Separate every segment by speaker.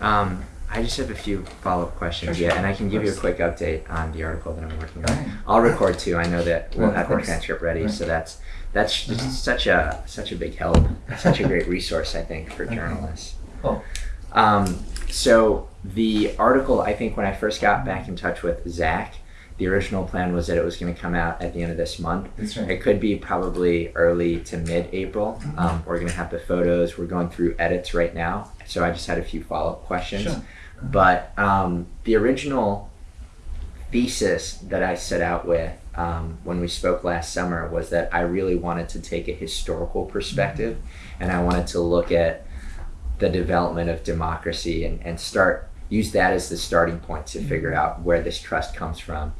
Speaker 1: Um, I just have a few follow-up questions,
Speaker 2: Sure,
Speaker 1: yeah,
Speaker 2: sure.
Speaker 1: and I can give you a quick update on the article that I'm working on.
Speaker 2: Right.
Speaker 1: I'll record too. I know that we'll
Speaker 2: of
Speaker 1: have the transcript ready,
Speaker 2: Right.
Speaker 1: so that's that's just
Speaker 2: Mhm.
Speaker 1: such a such a big help, such a great resource, I think, for journalists.
Speaker 2: Oh,
Speaker 1: Um, so the article, I think, when I first got back in touch with Zach, the original plan was that it was going to come out at the end of this month.
Speaker 2: that's right.
Speaker 1: It could be probably early to mid-April.
Speaker 2: Mhm.
Speaker 1: Um, we're going to have the photos. We're going through edits right now, so I just had a few follow-up questions.
Speaker 2: Sure.
Speaker 1: But um, the original thesis that I set out with um, when we spoke last summer was that I really wanted to take a historical perspective, and I wanted to look at the development of democracy and, and start use that as the starting point to figure out where this trust comes from.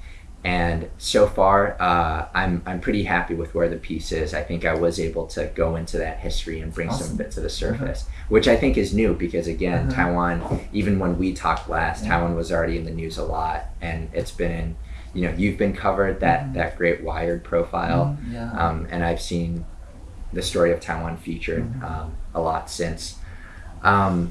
Speaker 1: And so far, uh, I'm I'm pretty happy with where the piece is. I think I was able to go into that history and bring some of it to the surface, which I think is new because again,
Speaker 2: Uh-huh.
Speaker 1: Taiwan. Even when we talked last,
Speaker 2: Yeah.
Speaker 1: Taiwan was already in the news a lot, and it's been in. You know, you've been covered that
Speaker 2: Mhm.
Speaker 1: that great Wired profile,
Speaker 2: Mm, yeah.
Speaker 1: um, and I've seen the story of Taiwan featured
Speaker 2: Mhm.
Speaker 1: um, a lot since. Um,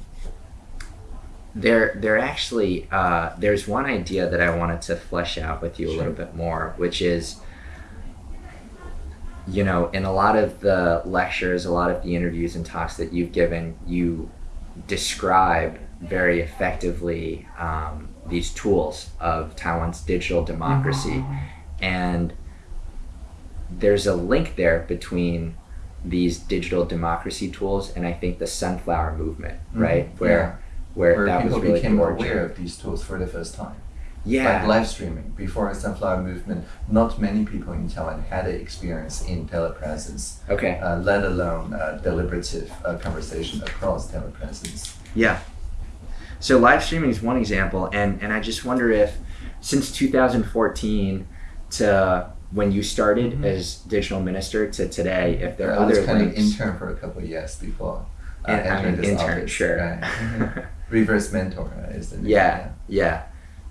Speaker 1: there, there actually, uh, there's one idea that I wanted to flesh out with you a little bit more, which is, you know, in a lot of the lectures, a lot of the interviews and talks that you've given, you describe very effectively um, these tools of Taiwan's digital democracy and there's a link there between these digital democracy tools and I think the sunflower movement,
Speaker 2: Mhm.
Speaker 1: right? Where
Speaker 2: Yeah.
Speaker 1: Where,
Speaker 2: Where
Speaker 1: that
Speaker 2: people
Speaker 1: was really
Speaker 2: became aware of these tools for the first time.
Speaker 1: Yeah.
Speaker 2: Like live streaming. Before the Sunflower Movement, not many people in Taiwan had the experience in telepresence,
Speaker 1: okay.
Speaker 2: uh, let alone uh, deliberative uh, conversation across telepresence.
Speaker 1: Yeah. So live streaming is one example, and and I just wonder if since 2014 to when you started
Speaker 2: Mhm.
Speaker 1: as digital minister to today, if there are
Speaker 2: I was
Speaker 1: other
Speaker 2: kind
Speaker 1: links.
Speaker 2: of intern for a couple of years before uh,
Speaker 1: And- I
Speaker 2: entering
Speaker 1: mean,
Speaker 2: this
Speaker 1: intern,
Speaker 2: office.
Speaker 1: sure.
Speaker 2: Right. Reverse mentor uh, is the name.
Speaker 1: yeah, yeah.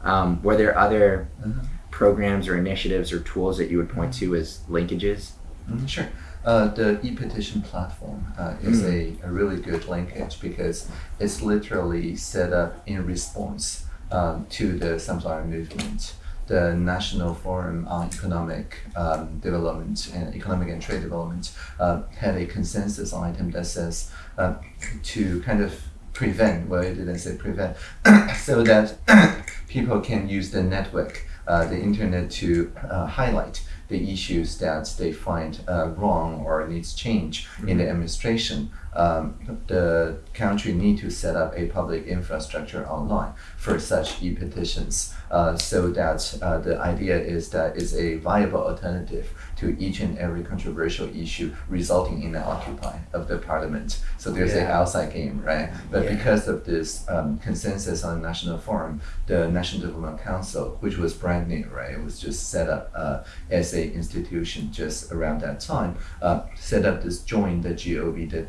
Speaker 1: Um, were there other
Speaker 2: Uh-huh.
Speaker 1: programs or initiatives or tools that you would point to as linkages?
Speaker 2: Mhm, Sure. Uh, the e-petition platform uh, is
Speaker 1: Mm.
Speaker 2: a, a really good linkage because it's literally set up in response um, to the Sunflower Movement. The National Forum on Economic um, Development and Economic and Trade Development uh, had a consensus item that says uh, to kind of prevent, well, it didn't say prevent, so that people can use the network, uh, the internet to uh, highlight the issues that they find uh, wrong or needs change in the administration. Um, the country need to set up a public infrastructure online for such e-petitions uh, so that uh, the idea is that it's a viable alternative to each and every controversial issue resulting in an occupy of the parliament. So there's a
Speaker 1: Yeah.
Speaker 2: outside game, right? But
Speaker 1: Yeah.
Speaker 2: because of this um, consensus on the national forum, the National Development Council, which was brand new, right? It was just set up uh, as a institution just around that time, uh, set up this join the GOV, the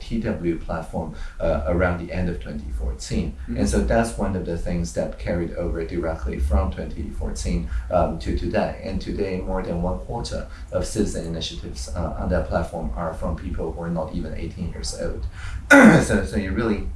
Speaker 2: Platform uh, around the end of 2014.
Speaker 1: Mhm.
Speaker 2: And so that's one of the things that carried over directly from 2014 um, to today. And today, more than one quarter of citizen initiatives uh, on that platform are from people who are not even 18 years old. so, so you really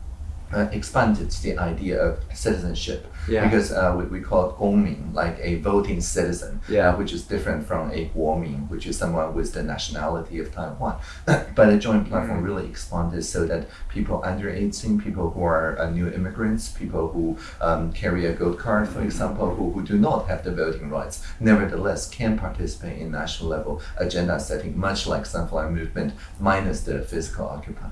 Speaker 2: uh, expanded the idea of citizenship
Speaker 1: Yeah.
Speaker 2: because uh, we, we call it 公民, like a voting citizen,
Speaker 1: Yeah.
Speaker 2: uh, which is different from a 国民, which is someone with the nationality of Taiwan. but a joint platform
Speaker 1: Mm.
Speaker 2: really expanded so that people under 18, people who are uh, new immigrants, people who um, carry a gold card, for example, who, who do not have the voting rights, nevertheless can participate in national level agenda setting, much like Sunflower Movement, minus the physical occupy.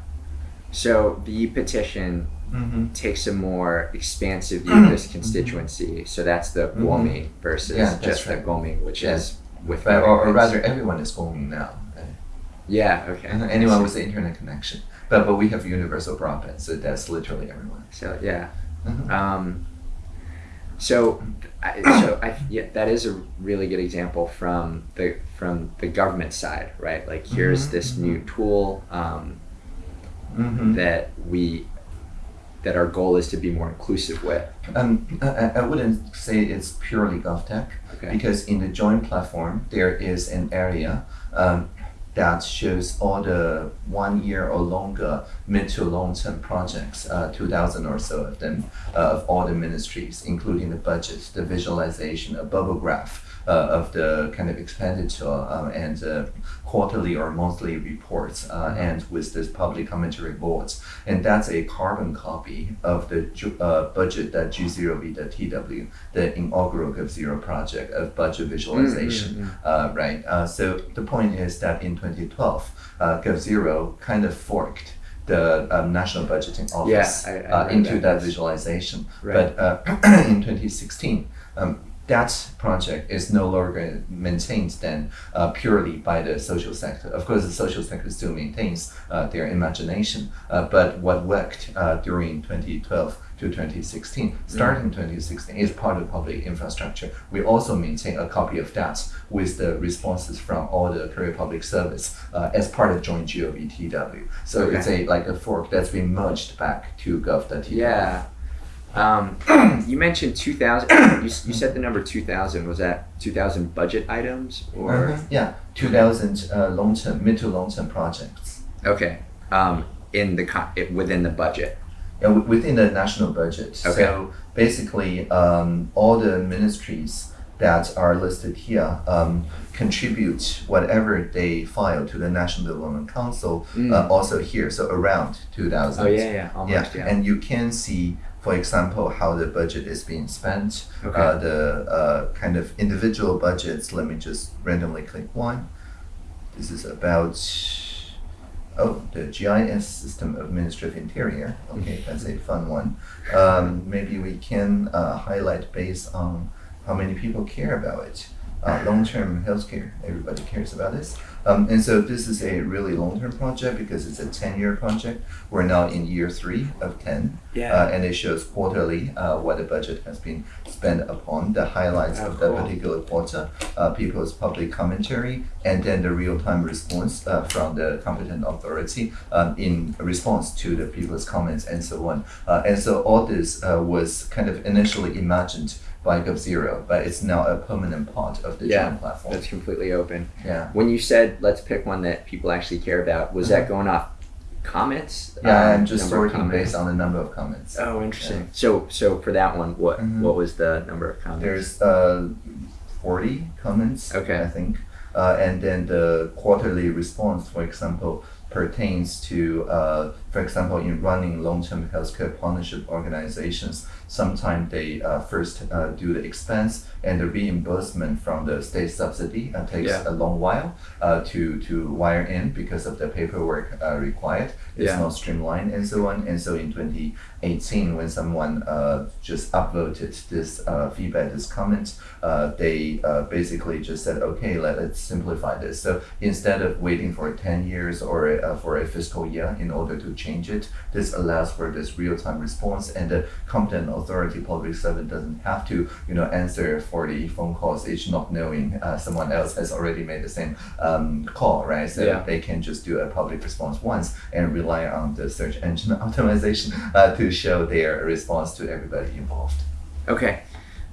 Speaker 1: So the petition
Speaker 2: Mm-hmm.
Speaker 1: takes a more expansive view of this constituency. So that's the
Speaker 2: Mhm.
Speaker 1: Guomi versus
Speaker 2: Yeah,
Speaker 1: just
Speaker 2: right.
Speaker 1: the Gomi, which
Speaker 2: Yeah.
Speaker 1: is with
Speaker 2: or, or rather, everyone is 公民 now. right?
Speaker 1: Yeah. Okay.
Speaker 2: Uh, anyone with the internet connection. But but we have universal broadband, so that's literally everyone.
Speaker 1: So yeah.
Speaker 2: Mhm.
Speaker 1: Um, so, I, so I, yeah, that is a really good example from the from the government side, right? Like here's
Speaker 2: Mhm,
Speaker 1: this new tool um,
Speaker 2: Mhm.
Speaker 1: that we that our goal is to be more inclusive with.
Speaker 2: Um, I, I- wouldn't say it's purely GovTech
Speaker 1: Okay.
Speaker 2: because in the joint platform there is an area um, that shows all the one year or longer mid to long term projects, uh, 2,000 or so of them, uh, of all the ministries, including the budget, the visualization, a bubble graph. Uh, of the kind of expenditure um, and uh, quarterly or monthly reports, uh, and with this public commentary boards, and that's a carbon copy of the uh, budget that G0V, the TW, the inaugural GovZero project of budget visualization, uh, right? Uh, so the point is that in 2012, uh, GovZero kind of forked the um, National Budgeting Office
Speaker 1: I- I
Speaker 2: uh, into
Speaker 1: that.
Speaker 2: that visualization.
Speaker 1: Right.
Speaker 2: But uh, in 2016, um, that project is no longer maintained then uh, purely by the social sector. Of course, the social sector still maintains uh, their imagination, uh, but what worked uh, during 2012 to 2016, starting 2016, is part of public infrastructure. We also maintain a copy of that with the responses from all the Korea Public Service uh, as part of joint GOVTW. So
Speaker 1: Okay.
Speaker 2: it's a like a fork that's been merged back to GovTW.
Speaker 1: Yeah. Um, you mentioned 2000. You, you said the number 2000. Was that 2000 budget items or?
Speaker 2: Mhm, Yeah, 2000 uh, long term, mid to long term projects.
Speaker 1: Okay. Um, in the co- within the budget.
Speaker 2: Yeah, wi- within the national budget.
Speaker 1: Okay.
Speaker 2: So basically, um, all the ministries that are listed here um, contribute whatever they file to the National Development Council,
Speaker 1: Mm.
Speaker 2: uh, also here, so around 2000.
Speaker 1: Oh yeah, yeah, almost yeah.
Speaker 2: and you can see, for example, how the budget is being spent.
Speaker 1: Okay.
Speaker 2: Uh, the uh, kind of individual budgets. Let me just randomly click one. This is about oh the GIS system of Ministry of Interior. Okay, that's a fun one. Um, maybe we can uh, highlight based on how many people care about it. Uh, long-term healthcare, everybody cares about this. Um, and so this is a really long-term project because it's a 10-year project. We're now in year three of 10.
Speaker 1: Yeah.
Speaker 2: Uh, and it shows quarterly uh, what the budget has been spent upon, the highlights
Speaker 1: Oh,
Speaker 2: of the
Speaker 1: cool.
Speaker 2: particular quarter, uh, people's public commentary, and then the real-time response uh, from the competent authority um, in response to the people's comments and so on. Uh, and so all this uh, was kind of initially imagined by GovZero, but it's now a permanent part of the
Speaker 1: Yeah,
Speaker 2: platform.
Speaker 1: That's completely open.
Speaker 2: yeah.
Speaker 1: When you said let's pick one that people actually care about, was that going off comments?
Speaker 2: Yeah,
Speaker 1: Um,
Speaker 2: I'm just
Speaker 1: of
Speaker 2: sorting based on the number of comments.
Speaker 1: Oh, interesting. So, so for that one, what
Speaker 2: Mhm.
Speaker 1: what was the number of comments?
Speaker 2: There's uh, 40 comments,
Speaker 1: Okay.
Speaker 2: I think. Uh, and then the quarterly response, for example, pertains to, uh, for example, in running long-term healthcare partnership organizations, sometimes they uh, first uh, do the expense and the reimbursement from the state subsidy uh, takes
Speaker 1: Yeah.
Speaker 2: a long while uh, to, to wire in because of the paperwork uh, required. It's
Speaker 1: Yeah.
Speaker 2: not streamlined and so on. And so in 2018, when someone uh, just uploaded this uh, feedback, this comment, uh, they uh, basically just said, okay, let, us simplify this. So instead of waiting for 10 years or uh, for a fiscal year in order to change it, this allows for this real-time response and the competent authority public servant doesn't have to, you know, answer 40 phone calls each not knowing uh, someone else has already made the same um, call, right? So
Speaker 1: Yeah.
Speaker 2: they can just do a public response once and rely on the search engine optimization uh, to show their response to everybody involved.
Speaker 1: Okay.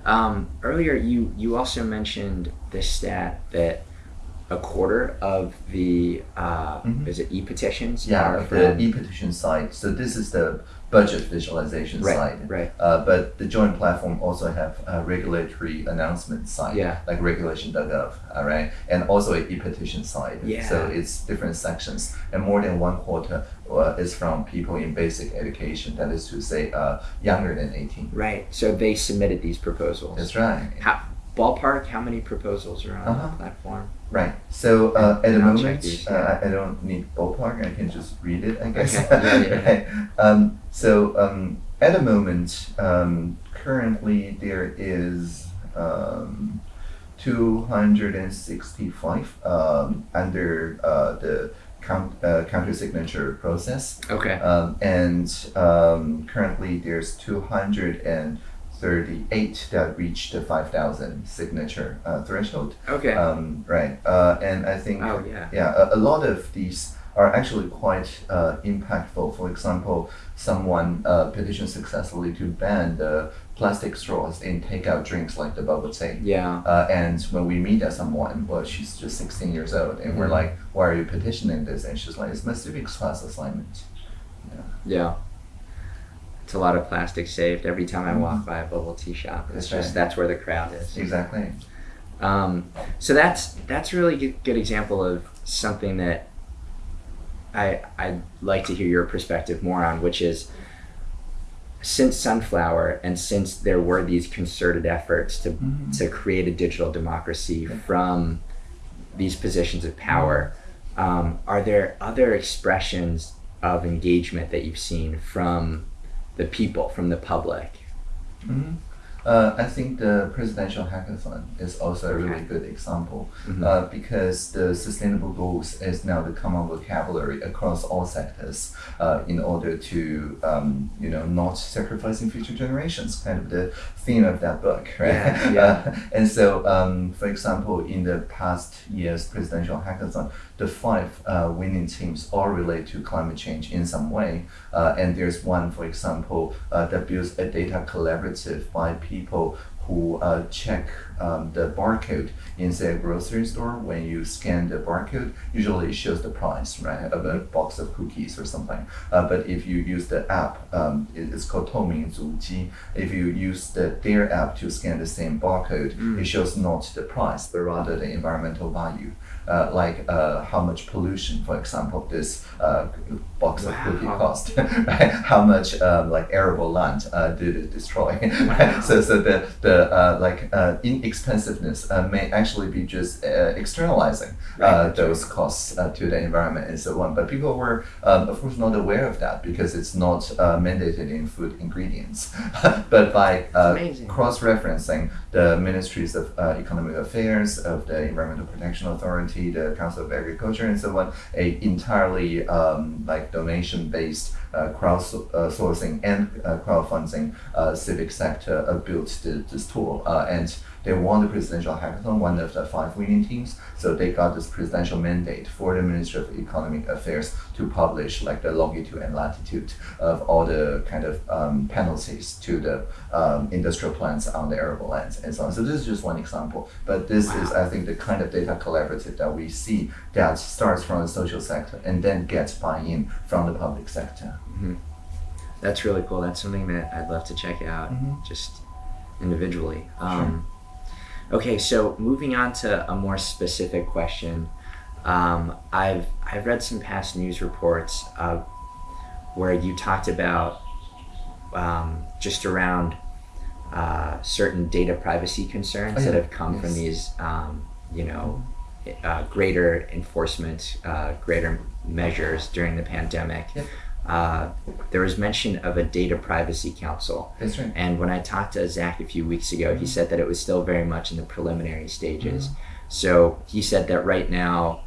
Speaker 1: Um, earlier, you you also mentioned the stat that a quarter of the uh,
Speaker 2: Mhm.
Speaker 1: is it e petitions
Speaker 2: Yeah, the e-petition side. So this is the budget visualization
Speaker 1: right
Speaker 2: side.
Speaker 1: right
Speaker 2: Uh, but the joint platform also have a regulatory announcement side,
Speaker 1: Yeah.
Speaker 2: like regulation.gov, all right, and also a e-petition side.
Speaker 1: Yeah.
Speaker 2: So it's different sections, and more than one quarter uh, is from people in basic education. That is to say, uh, younger than eighteen.
Speaker 1: right. So they submitted these proposals.
Speaker 2: That's right.
Speaker 1: How ballpark? How many proposals are on
Speaker 2: Uh-huh.
Speaker 1: the platform?
Speaker 2: Right. So uh, at the
Speaker 1: I'll
Speaker 2: moment,
Speaker 1: these,
Speaker 2: uh,
Speaker 1: yeah.
Speaker 2: I I don't need ballpark. I can just read it. I guess.
Speaker 1: Okay. Yeah, yeah,
Speaker 2: right. Um, so um, at the moment, um, currently there is um, 265 um, under uh, the count, uh, counter signature process.
Speaker 1: Okay.
Speaker 2: Um, and um, currently there's 238 that reached the 5,000 signature uh, threshold.
Speaker 1: Okay.
Speaker 2: Um, right. Uh, and I think
Speaker 1: oh yeah.
Speaker 2: yeah, a, a lot of these are actually quite uh, impactful. For example, someone uh, petitioned successfully to ban the plastic straws in takeout drinks like the bubble tea.
Speaker 1: Yeah.
Speaker 2: Uh, and when we meet at someone, well, she's just 16 years old, and we're
Speaker 1: Mhm.
Speaker 2: like, why are you petitioning this? And she's like, it's my civics class assignment.
Speaker 1: Yeah. It's a lot of plastic saved every time I walk by a bubble tea shop. It's
Speaker 2: That's
Speaker 1: just
Speaker 2: right.
Speaker 1: that's where the crowd is.
Speaker 2: Exactly.
Speaker 1: Um, so that's that's a really good, good example of something that I I'd like to hear your perspective more on, which is since Sunflower and since there were these concerted efforts to
Speaker 2: Mhm.
Speaker 1: to create a digital democracy from these positions of power, um, are there other expressions of engagement that you've seen from the people, from the public?
Speaker 2: hmm Uh, I think the presidential hackathon is also a really
Speaker 1: Okay.
Speaker 2: good example
Speaker 1: Mhm.
Speaker 2: uh, because the sustainable goals is now the common vocabulary across all sectors uh, in order to um, you know not sacrificing future generations kind of the theme of that book right
Speaker 1: Yeah, yeah.
Speaker 2: And so um, for example in the past year's presidential hackathon the five uh, winning teams all relate to climate change in some way. Uh, and there's one, for example, uh, that builds a data collaborative by people who uh, check um, the barcode in say a grocery store when you scan the barcode usually it shows the price right of a box of cookies or something uh, but if you use the app um, it's called Touming Zuji if you use the their app to scan the same barcode
Speaker 1: mm.
Speaker 2: it shows not the price but rather the environmental value uh, like uh, how much pollution for example this uh, box of cookie cost right? how much um, like arable land uh, did it destroy? Right? so so the the uh, like uh, inexpensiveness uh, may actually be just uh, externalizing
Speaker 1: Right,
Speaker 2: uh, those costs uh, to the environment and so on. But people were um, of course not aware of that because it's not uh, mandated in food ingredients. But by uh, cross-referencing the ministries of uh, economic affairs of the environmental protection authority the council of agriculture and so on a entirely um, like donation-based uh, crowdsourcing and uh, crowdfunding uh, civic sector uh, built this tool uh, and they won the presidential hackathon, one of the five winning teams. So they got this presidential mandate for the Ministry of Economic Affairs to publish like the longitude and latitude of all the kind of um, penalties to the um, industrial plants on the arable lands and so on. So this is just one example, but this is I think the kind of data collaborative that we see that starts from the social sector and then gets buy-in from the public sector.
Speaker 1: That's really cool. That's something that I'd love to check out
Speaker 2: Mhm.
Speaker 1: just individually. Um, okay, so moving on to a more specific question. Um, I've I've read some past news reports uh, where you talked about um, just around uh, certain data privacy concerns
Speaker 2: Oh,
Speaker 1: that have come from these, um, you know, uh, greater enforcement, uh, greater measures during the pandemic.
Speaker 2: Yep.
Speaker 1: Uh, there was mention of a data privacy council.
Speaker 2: That's right.
Speaker 1: And when I talked to Zach a few weeks ago, he said that it was still very much in the preliminary stages. So he said that right now,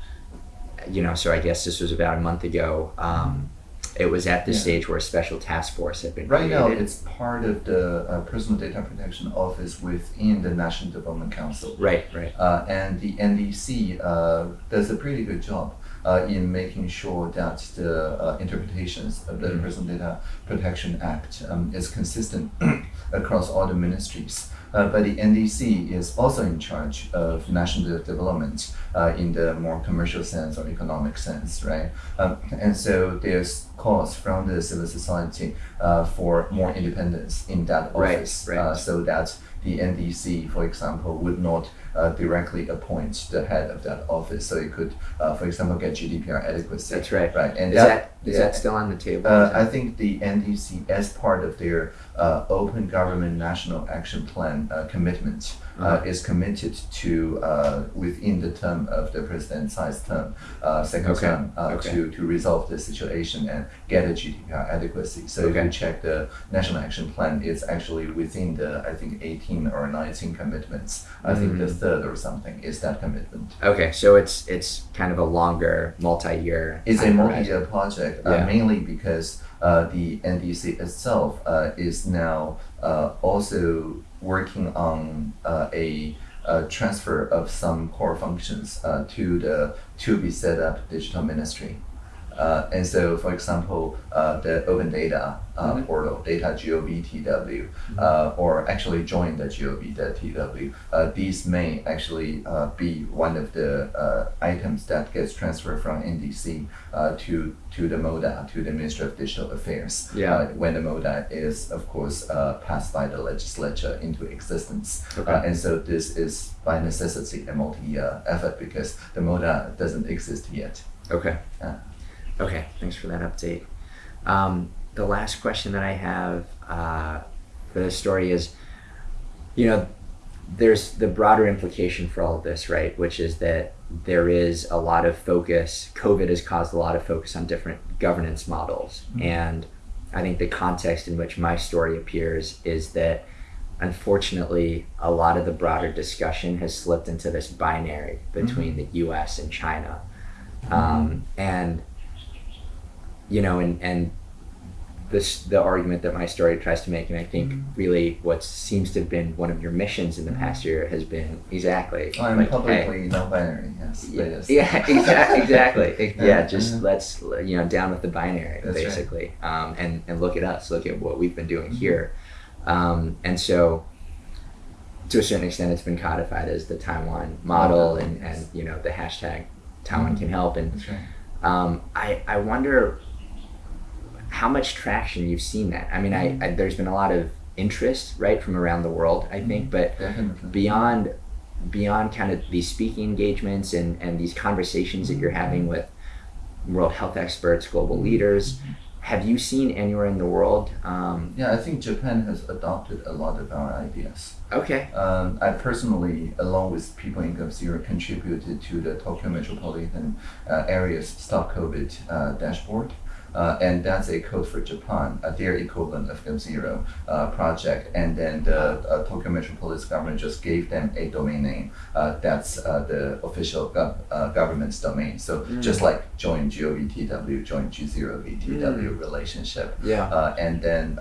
Speaker 1: you know, so I guess this was about a month ago, um, it was at the
Speaker 2: Yeah.
Speaker 1: stage where a special task force had been
Speaker 2: Right now, it's part of the uh, Personal Data Protection Office within the National Development Council.
Speaker 1: right, right.
Speaker 2: Uh, and the NDC uh, does a pretty good job uh, in making sure that the uh, interpretations of the
Speaker 1: Mhm.
Speaker 2: Personal Data Protection Act um, is consistent across all the ministries. Uh, but the NDC is also in charge of national development uh, in the more commercial sense or economic sense, right? Um, and so there's calls from the civil society uh, for more independence in that
Speaker 1: Right,
Speaker 2: office,
Speaker 1: right.
Speaker 2: Uh, so that the NDC, for example, would not uh, directly appoint the head of that office. So it could, uh, for example, get GDPR adequacy.
Speaker 1: That's right.
Speaker 2: Right, and
Speaker 1: Is that is
Speaker 2: yeah.
Speaker 1: that still on the table?
Speaker 2: Uh, I think the NDC, as part of their uh, Open Government National Action Plan uh, commitment, uh, is committed to uh, within the term of the President Tsai's term, uh, second
Speaker 1: Okay,
Speaker 2: term, uh,
Speaker 1: okay.
Speaker 2: to to resolve the situation and get a GDPR adequacy. So if
Speaker 1: Okay.
Speaker 2: you check the National Action Plan, it's actually within the I think 18 or 19 commitments. I think the
Speaker 1: Mm.
Speaker 2: third or something is that commitment.
Speaker 1: okay, so it's it's kind of a longer multi-year.
Speaker 2: It's a multi-year project, uh,
Speaker 1: Yeah.
Speaker 2: mainly because uh, the NDC itself uh, is now uh, also working on uh, a, uh transfer of some core functions uh, to the to be set up digital ministry. Uh, and so, for example, uh, the open data uh,
Speaker 1: Mhm.
Speaker 2: portal, data
Speaker 1: Mm-hmm.
Speaker 2: uh, or actually join the gov.tw, uh, these may actually uh, be one of the uh, items that gets transferred from NDC uh, to to the MODA, to the Ministry of Digital Affairs.
Speaker 1: Yeah.
Speaker 2: When the MODA is, of course, uh, passed by the legislature into existence.
Speaker 1: Okay.
Speaker 2: And so this is by necessity a multi-year effort because the MODA doesn't exist yet.
Speaker 1: Okay. Okay. Thanks for that update. Um, the last question that I have uh, for this story is, you know, there's the broader implication for all of this, right? Which is that there is a lot of focus. COVID has caused a lot of focus on different governance models, and I think the context in which my story appears is that unfortunately a lot of the broader discussion has slipped into this binary between the U.S. and China, um, and you know, and and this the argument that my story tries to make, and I think really what seems to have been one of your missions in the past year has been exactly
Speaker 2: I'm
Speaker 1: like, hey,
Speaker 2: publicly non-binary. Yes.
Speaker 1: yeah, yeah, exactly, exactly.
Speaker 2: Yeah,
Speaker 1: yeah, just
Speaker 2: uh-huh.
Speaker 1: let's you know down with the binary,
Speaker 2: That's right.
Speaker 1: basically, um, and and look at us, look at what we've been doing
Speaker 2: Mm-hmm.
Speaker 1: here, um, and so to a certain extent, it's been codified as the Taiwan model,
Speaker 2: Model,
Speaker 1: and
Speaker 2: yes.
Speaker 1: and you know the hashtag Taiwan can help, and
Speaker 2: That's right.
Speaker 1: um, I I wonder how much traction you've seen that. I mean, I, I there's been a lot of interest right from around the world, I think, but
Speaker 2: Definitely.
Speaker 1: beyond beyond kind of these speaking engagements and, and these conversations that you're having with world health experts, global leaders, have you seen anywhere in the world? Um,
Speaker 2: Yeah, I think Japan has adopted a lot of our ideas.
Speaker 1: okay,
Speaker 2: Um, I personally, along with people in Gov Zero, contributed to the Tokyo Metropolitan uh, Area's Stop COVID uh, dashboard. Uh, and that's a code for Japan, uh, their equivalent of Gov Zero uh, project. And then the uh, Tokyo Metropolitan government just gave them a domain name. Uh, that's uh, the official gov- uh, government's domain. So just like join GOVTW, join G0VTW relationship.
Speaker 1: yeah,
Speaker 2: Uh, and then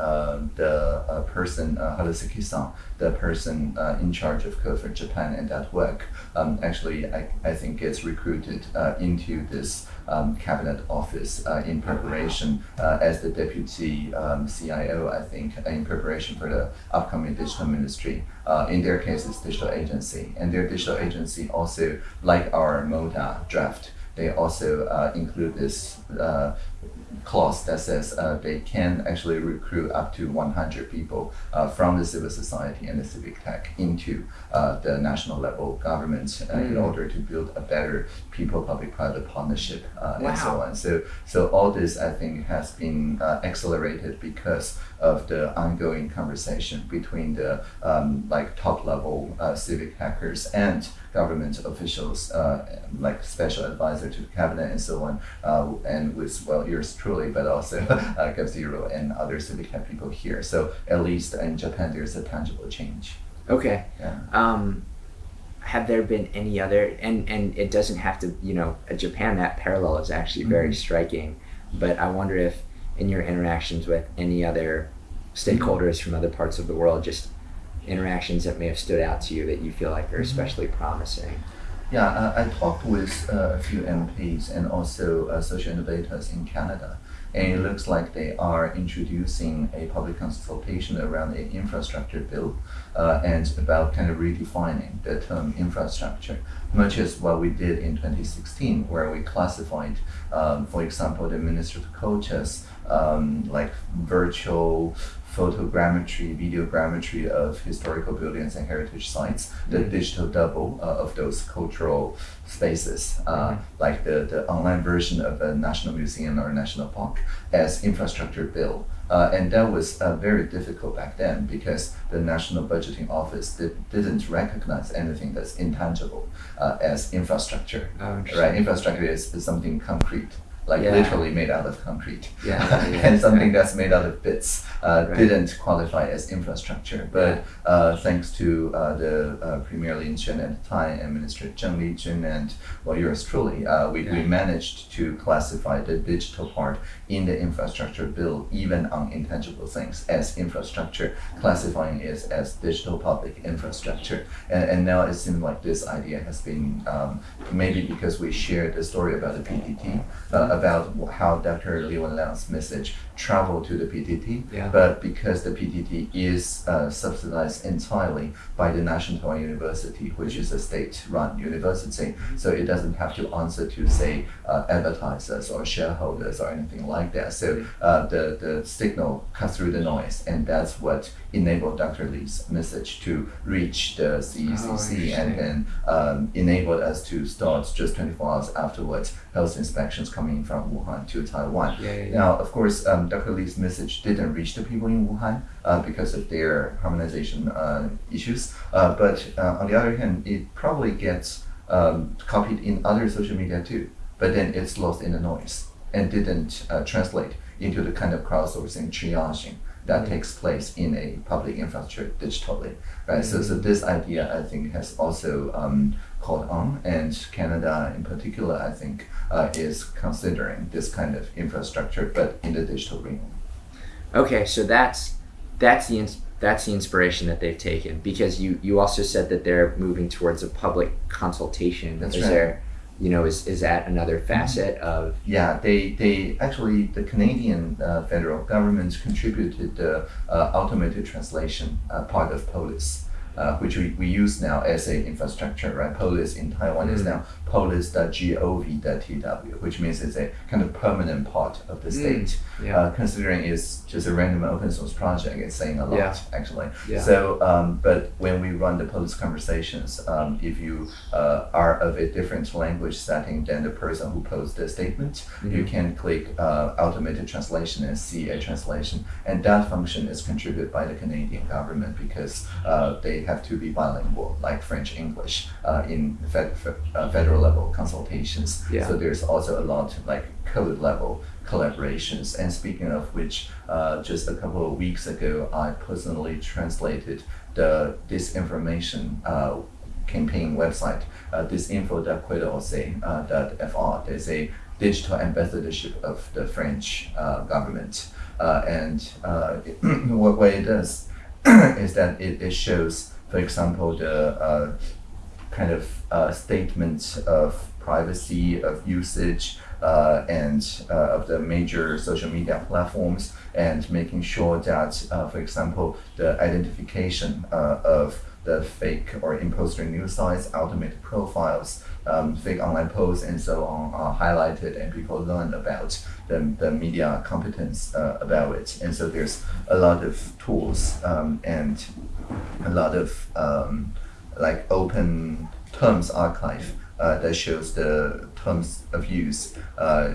Speaker 2: the uh, person, uh, Harusuki-san, the person uh, in charge of Code for Japan and that work, um, actually, I, I think gets recruited uh, into this um, cabinet office uh, in preparation uh, as the deputy um, CIO, I think, uh, in preparation for the upcoming digital ministry. Uh, in their case, it's digital agency, and their digital agency also, like our MODA draft, they also uh, include this uh, clause that says uh, they can actually recruit up to 100 people uh, from the civil society and the civic tech into uh, the national level government uh, in
Speaker 1: Mm.
Speaker 2: order to build a better people-public-private partnership uh, and so on. So, so all this I think has been uh, accelerated because of the ongoing conversation between the um, like top-level uh, civic hackers and government officials, uh, like special advisor to the cabinet and so on, uh, and with well yours truly, but also uh, Gov Zero and other civic tech people here. So at least in Japan, there's a tangible change.
Speaker 1: okay.
Speaker 2: Yeah.
Speaker 1: Um, have there been any other and and it doesn't have to you know Japan that parallel is actually very
Speaker 2: Mhm.
Speaker 1: striking but I wonder if in your interactions with any other stakeholders from other parts of the world just interactions that may have stood out to you that you feel like are especially promising
Speaker 2: Yeah, I, I talked with uh, a few MPs and also uh, social innovators in Canada, and it looks like they are introducing a public consultation around an infrastructure bill uh, and about kind of redefining the term infrastructure, much as what we did in 2016, where we classified, um, for example, the Ministry of Culture's um, like virtual photogrammetry, videogrammetry of historical buildings and heritage sites, the
Speaker 1: Mhm.
Speaker 2: digital double uh, of those cultural spaces, uh,
Speaker 1: Mhm.
Speaker 2: like the, the online version of a national museum or national park, as infrastructure bill. Uh, and that was uh, very difficult back then because the National Budgeting Office did, didn't recognize anything that's intangible uh, as infrastructure.
Speaker 1: Oh,
Speaker 2: right? Infrastructure is, is something concrete, like
Speaker 1: Yeah.
Speaker 2: literally made out of concrete.
Speaker 1: Yeah, yeah,
Speaker 2: and something that's made out of bits uh,
Speaker 1: Right.
Speaker 2: didn't qualify as infrastructure. But uh, thanks to uh, the uh, Premier Lin Chuan at the time and Minister Zheng Lijun and well, yours truly, uh, we, we managed to classify the digital part in the infrastructure bill, even on intangible things, as infrastructure, classifying it as digital public infrastructure. And, and now it seems like this idea has been um, maybe because we shared the story about the PTT, uh, about how Dr. Li Wenliang's message traveled to the PTT.
Speaker 1: Yeah.
Speaker 2: But because the PTT is uh, subsidized entirely by the National Taiwan University, which is a state-run university, so it doesn't have to answer to say uh, advertisers or shareholders or anything like that. So uh, the the signal cuts through the noise, and that's what enabled Dr. Lee's message to reach the CECC
Speaker 1: interesting.
Speaker 2: and then um, enabled us to start just 24 hours afterwards health inspections coming from Wuhan to Taiwan.
Speaker 1: Yeah, yeah, yeah.
Speaker 2: Now, of course, um, Dr. Lee's message didn't reach the people in Wuhan uh, because of their harmonization uh, issues. Uh, but uh, on the other hand, it probably gets um, copied in other social media too. But then it's lost in the noise and didn't uh, translate into the kind of crowdsourcing triaging that
Speaker 1: Mhm.
Speaker 2: takes place in a public infrastructure digitally, right? So, so this idea I think has also um, caught on, and Canada in particular, I think, uh, is considering this kind of infrastructure, but in the digital realm.
Speaker 1: Okay, so that's that's the ins- that's the inspiration that they've taken because you you also said that they're moving towards a public consultation.
Speaker 2: That's
Speaker 1: is
Speaker 2: right.
Speaker 1: there, you know, is is that another facet of
Speaker 2: Yeah, they, they actually the Canadian uh, federal government contributed the uh, automated translation uh, part of POLIS, uh, which we, we use now as a infrastructure, right? POLIS in Taiwan is
Speaker 1: Mm.
Speaker 2: now polis.gov.tw, which means it's a kind of permanent part of the
Speaker 1: Mm,
Speaker 2: state.
Speaker 1: yeah.
Speaker 2: Uh, considering it's just a random open source project, it's saying a lot
Speaker 1: Yeah.
Speaker 2: actually.
Speaker 1: Yeah.
Speaker 2: So, um, but when we run the POLIS conversations, um, if you uh, are of a different language setting than the person who posed the statement, you
Speaker 1: Mhm.
Speaker 2: can click uh, automated translation and see a translation. And that function is contributed by the Canadian government because uh, they have to be bilingual, like French English, uh, in fed, fe- uh, federal level consultations.
Speaker 1: Yeah.
Speaker 2: So there's also a lot like code level collaborations. And speaking of which, uh, just a couple of weeks ago, I personally translated the disinformation uh, campaign website, uh, disinfo.quaidorsay.fr. There's a digital ambassadorship of the French uh, government. Uh, and uh, what, what it does is that it, it shows, for example, the uh, kind of uh, statement of privacy, of usage, uh, and uh, of the major social media platforms, and making sure that, uh, for example, the identification uh, of the fake or imposter news sites, automated profiles, um, fake online posts, and so on are highlighted, and people learn about the, the media competence uh, about it. And so there's a lot of tools um, and a lot of um, like open terms archive uh, that shows the terms of use uh,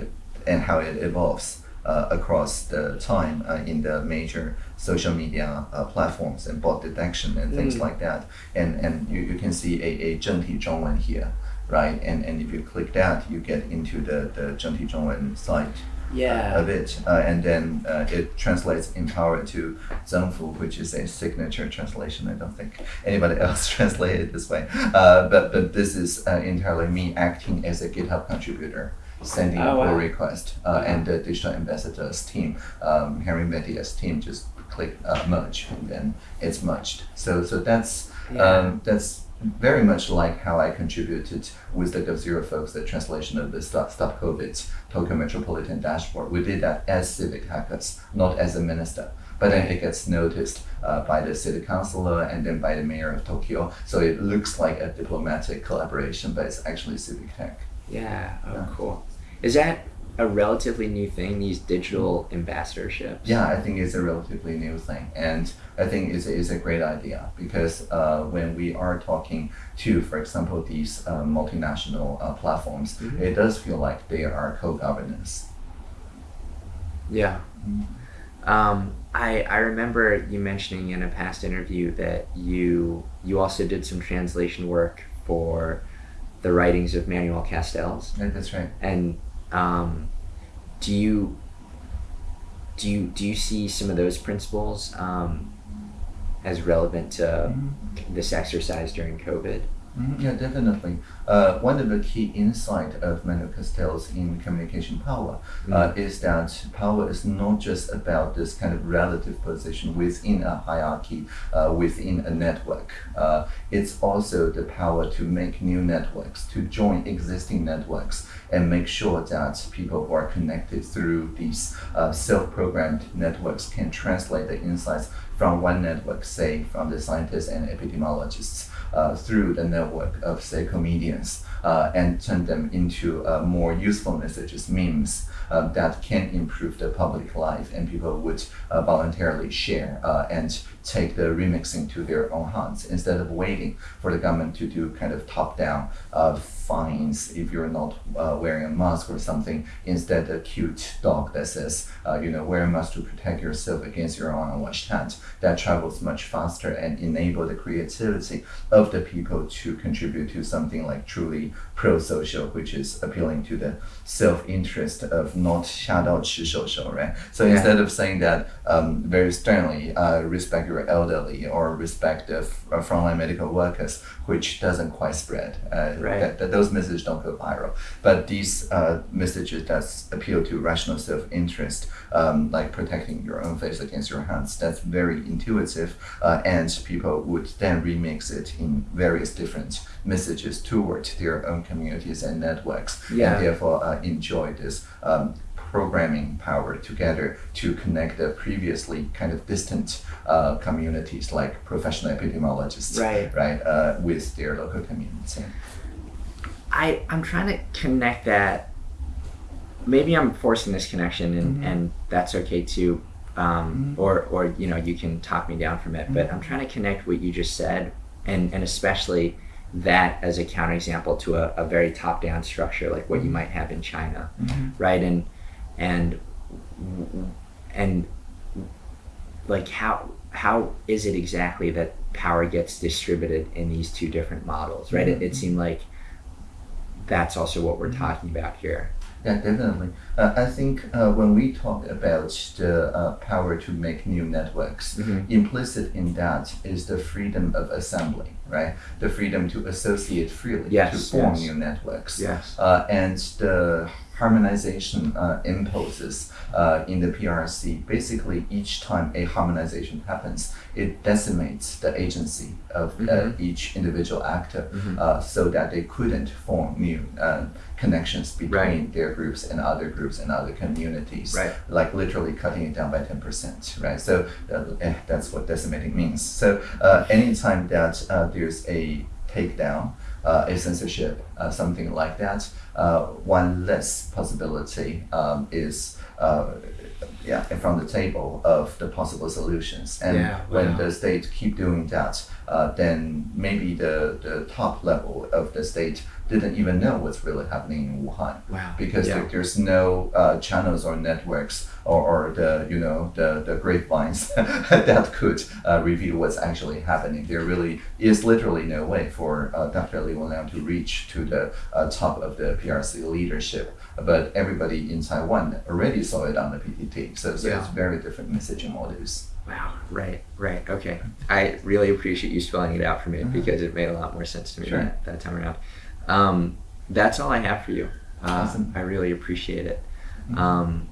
Speaker 2: and how it evolves uh, across the time uh, in the major social media uh, platforms and bot detection and things
Speaker 1: mm.
Speaker 2: like that. And and you, you can see a, a 正体中文 here, right? And and if you click that, you get into the, the 正体中文 site
Speaker 1: yeah.
Speaker 2: of it. Uh, and then uh, it translates in power to Zhengfu, which is a signature translation. I don't think anybody else translated it this way. Uh, but, but this is uh, entirely me acting as a GitHub contributor. Sending
Speaker 1: oh,
Speaker 2: a pull request, Uh, and the digital ambassadors team, um, Henri Verdier's team, just click uh, merge, and then it's merged. So so that's
Speaker 1: Yeah.
Speaker 2: um, that's very much like how I contributed with the GovZero folks the translation of the Stop, Stop COVID Tokyo Metropolitan Dashboard. We did that as civic hackers, not as a minister. But then it gets noticed uh, by the city councilor and then by the mayor of Tokyo. So it looks like a diplomatic collaboration, but it's actually civic tech.
Speaker 1: yeah oh
Speaker 2: Yeah.
Speaker 1: cool is that a relatively new thing these digital ambassadorships
Speaker 2: Yeah, I think it's a relatively new thing, and I think it's, it's a great idea because uh, when we are talking to, for example, these uh, multinational uh, platforms,
Speaker 1: Mhm.
Speaker 2: it does feel like they are co-governance.
Speaker 1: Yeah. Um, I I remember you mentioning in a past interview that you you also did some translation work for the writings of Manuel Castells,
Speaker 2: Yeah, that's right.
Speaker 1: and um, do you do you do you see some of those principles um, as relevant to this exercise during COVID?
Speaker 2: Mhm, Yeah, definitely. Uh, one of the key insight of Manuel Castells in communication power uh, is that power is not just about this kind of relative position within a hierarchy, uh, within a network. Uh, it's also the power to make new networks, to join existing networks, and make sure that people who are connected through these uh, self-programmed networks can translate the insights from one network, say from the scientists and epidemiologists, uh, through the network of say comedians, uh, and turn them into uh, more useful messages, memes uh, that can improve the public life, and people would uh, voluntarily share and take the remixing to their own hands instead of waiting for the government to do kind of top-down uh, fines if you're not uh, wearing a mask or something. Instead, a cute dog that says, uh, you know, wear a mask to protect yourself against your own unwashed hands. That travels much faster and enable the creativity of the people to contribute to something like truly pro-social, which is appealing to the self-interest of not 下到吃手手, right? So
Speaker 1: Yeah.
Speaker 2: instead of saying that um, very sternly, uh, respect your elderly or respect the uh, frontline medical workers, which doesn't quite spread. Uh,
Speaker 1: Right.
Speaker 2: that, that those messages don't go viral. But these uh, messages that appeal to rational self-interest, um, like protecting your own face against your hands, that's very intuitive, uh, and people would then remix it in various different messages toward their own communities and networks,
Speaker 1: Yeah.
Speaker 2: and therefore uh, enjoy this. Um, programming power together to connect the previously kind of distant uh, communities like professional epidemiologists
Speaker 1: Right.
Speaker 2: right uh, with their local community
Speaker 1: I I'm trying to connect that. Maybe I'm forcing this connection, and
Speaker 2: Mhm.
Speaker 1: and that's okay too. Um,
Speaker 2: Mhm.
Speaker 1: Or or you know you can talk me down from it, but I'm trying to connect what you just said, and and especially that as a counterexample to a, a very top down structure like what you might have in China, right? And and and like how how is it exactly that power gets distributed in these two different models right? It, it mm-hmm. seemed like that's also what we're mm-hmm. talking about here
Speaker 2: Yeah, definitely. Uh, I think uh, when we talk about the uh, power to make new networks,
Speaker 1: Mhm.
Speaker 2: implicit in that is the freedom of assembly, right? The freedom to associate freely,
Speaker 1: Yes,
Speaker 2: to form
Speaker 1: yes.
Speaker 2: new networks.
Speaker 1: yes
Speaker 2: Uh, and the harmonization uh, impulses uh, in the PRC, basically each time a harmonization happens, it decimates the agency of uh,
Speaker 1: Mhm.
Speaker 2: each individual actor
Speaker 1: Mhm.
Speaker 2: uh, so that they couldn't form new uh, connections between
Speaker 1: Right.
Speaker 2: their groups and other groups and other communities.
Speaker 1: Right.
Speaker 2: Like literally cutting it down by 10%, right? So uh, eh, that's what decimating means. So uh, anytime that uh, there's a takedown, uh, a censorship, uh, something like that, uh, one less possibility um, is yeah from the table of the possible solutions. And
Speaker 1: Yeah,
Speaker 2: when
Speaker 1: wow.
Speaker 2: the state keep doing that, uh, then maybe the, the top level of the state didn't even know what's really happening in Wuhan
Speaker 1: wow
Speaker 2: because
Speaker 1: yeah.
Speaker 2: there, there's no uh, channels or networks or, or the you know the, the grapevines that could uh, reveal what's actually happening. There really is literally no way for uh, Dr. Li Wenliang to reach to the uh, top of the PRC leadership. But everybody in Taiwan already saw it on the PTT, so, so
Speaker 1: Yeah.
Speaker 2: it's very different messaging models.
Speaker 1: wow right right okay i really appreciate you spelling it out for me
Speaker 2: Mhm.
Speaker 1: because it made a lot more sense to me
Speaker 2: Sure.
Speaker 1: that, that time around um, that's all i have for you uh,
Speaker 2: Awesome.
Speaker 1: i really appreciate it
Speaker 2: Mhm.
Speaker 1: um,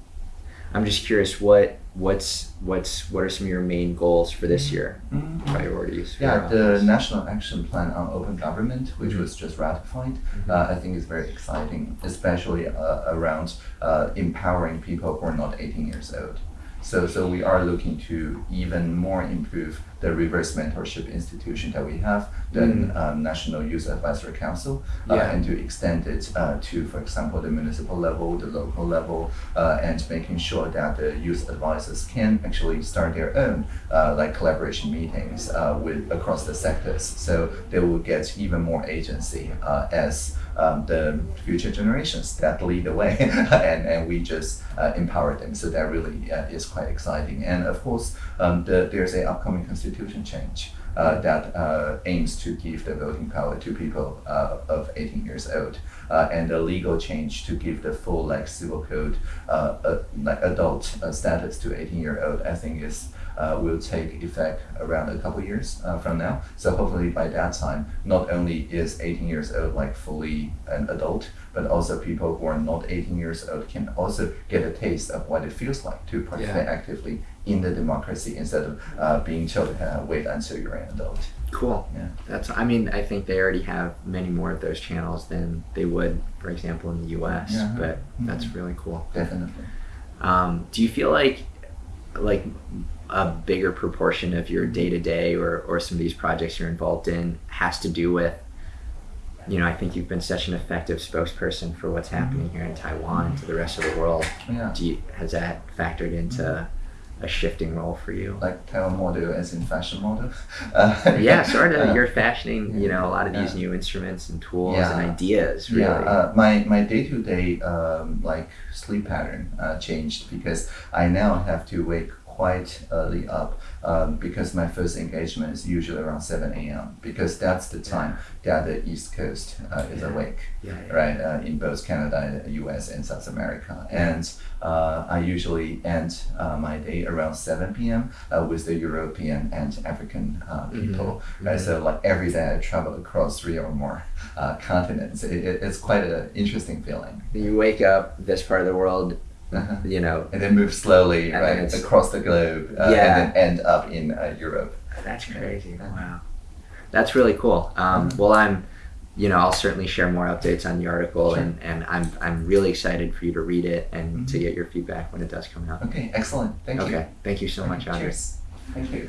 Speaker 1: i'm just curious what what's what's what are some of your main goals for this year
Speaker 2: Mhm.
Speaker 1: priorities
Speaker 2: Yeah, the? National Action Plan on Open Government, which
Speaker 1: Mhm.
Speaker 2: was just ratified,
Speaker 1: Mhm.
Speaker 2: uh, I think is very exciting, especially uh, around uh, empowering people who are not 18 years old. So, so we are looking to even more improve the reverse mentorship institution that we have, the
Speaker 1: Mhm.
Speaker 2: um, National Youth Advisory Council, uh,
Speaker 1: Yeah.
Speaker 2: and to extend it uh, to, for example, the municipal level, the local level, uh, and making sure that the youth advisors can actually start their own uh, like collaboration meetings uh, with across the sectors. So they will get even more agency uh, as um, the future generations that lead the way, and, and we just uh, empower them. So that really uh, is quite exciting. And of course, um, the, there's a upcoming constitution change. Uh, that uh, aims to give the voting power to people uh, of 18 years old, uh, and a legal change to give the full like civil code like adult status to 18 year old. I think is uh, will take effect around a couple years uh, from now. So hopefully by that time, not only is 18 years old like fully an adult, but also people who are not 18 years old can also get a taste of what it feels like to participate actively in the democracy instead of uh, being told uh, wait until you're an adult.
Speaker 1: Cool.
Speaker 2: Yeah.
Speaker 1: That's. I mean, I think they already have many more of those channels than they would, for example, in the U.S.
Speaker 2: Yeah.
Speaker 1: But that's
Speaker 2: Mhm.
Speaker 1: really cool.
Speaker 2: Definitely.
Speaker 1: Um, do you feel like, like, a bigger proportion of your day to day or or some of these projects you're involved in has to do with, you know, I think you've been such an effective spokesperson for what's happening mm-hmm. here in Taiwan and to the rest of the world.
Speaker 2: Yeah.
Speaker 1: Do you, has that factored into a shifting role for you?
Speaker 2: Like Taiwan model as in fashion model. Uh,
Speaker 1: yeah, sort of.
Speaker 2: uh,
Speaker 1: You're fashioning, you know, a lot of these new instruments and tools and ideas. Really.
Speaker 2: Yeah, uh, my my day to day um like sleep pattern uh, changed because I now have to wake quite early up um, because my first engagement is usually around seven a.m. because that's the time that the East Coast uh, is
Speaker 1: Yeah.
Speaker 2: awake,
Speaker 1: yeah, yeah.
Speaker 2: right? Uh, in both Canada, U.S. and South America, and uh, I usually end uh, my day around seven p.m. Uh, with the European and African uh, people, right? So like every day I travel across three or more uh, continents. It, it, it's quite an interesting feeling.
Speaker 1: You wake up this part of the world,
Speaker 2: Uh-huh.
Speaker 1: you know,
Speaker 2: And then move slowly,
Speaker 1: And
Speaker 2: right, across the globe, uh,
Speaker 1: Yeah.
Speaker 2: and then end up in uh, Europe.
Speaker 1: that's crazy. Wow. That's really cool. Um,
Speaker 2: Mhm.
Speaker 1: well, I'm, you know, I'll certainly share more updates on the article,
Speaker 2: Sure.
Speaker 1: and, and I'm I'm really excited for you to read it and to
Speaker 2: Mhm.
Speaker 1: get your feedback when it does come out.
Speaker 2: Okay, excellent. Thank you.
Speaker 1: Okay. Thank you so much, Andre.
Speaker 2: Cheers. Thank you.